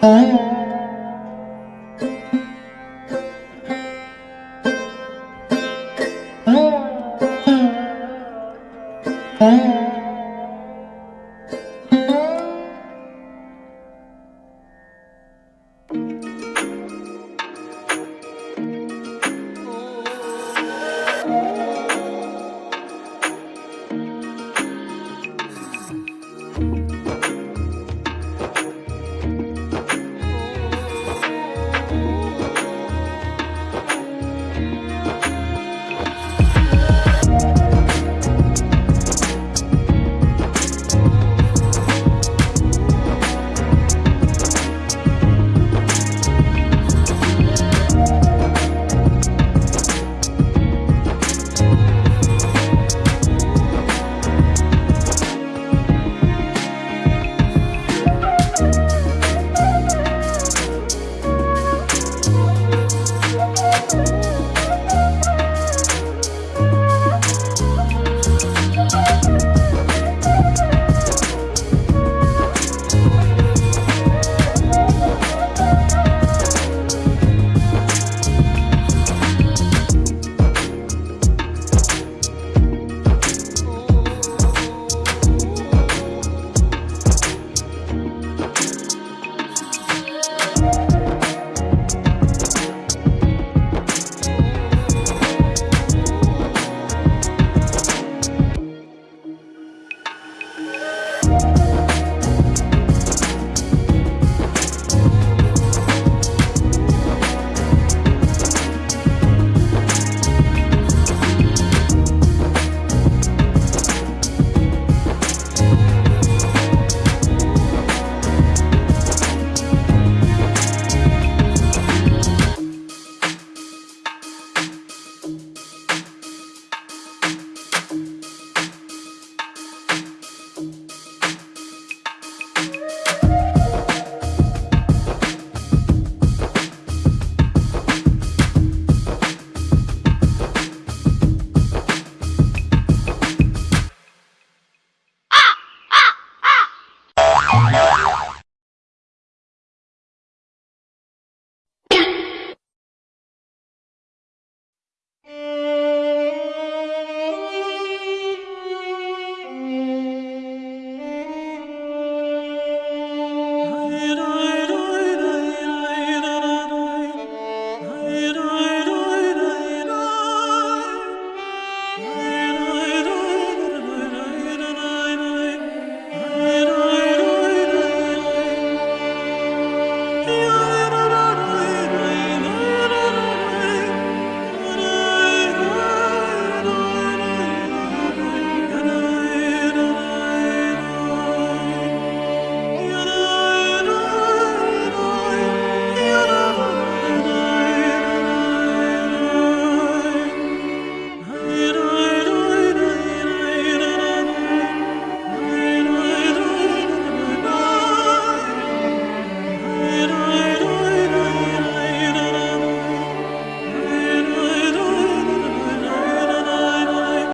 Oh. Yeah.